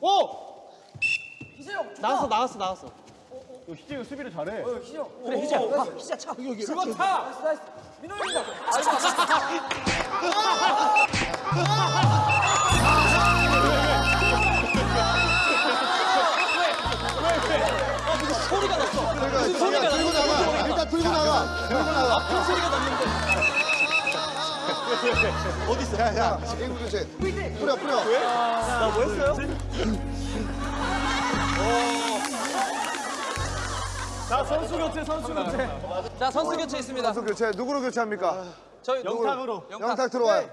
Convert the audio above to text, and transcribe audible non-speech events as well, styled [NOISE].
오! 희재형 나왔어 나왔어 나왔어. 희재가 수비를 잘해. 희재형 그래 희재 희재 차 여기 여기 그거 차 나이스 나이스 민호 형이다 소리가 났어. 소리가 야, 들고. 나가. 일단 들고 나가. 들고 나가. 큰 소리가 났는데. [LAUGHS] 어디 있어? 야, 야, 친구 교체. 뿌려, 뿌려. 나 뭐였어요? 자 선수 교체 선수 교체. 자 선수 교체 있습니다. 선수 교체 누구로 교체합니까? 저희 영탁으로. 영탁 들어와요.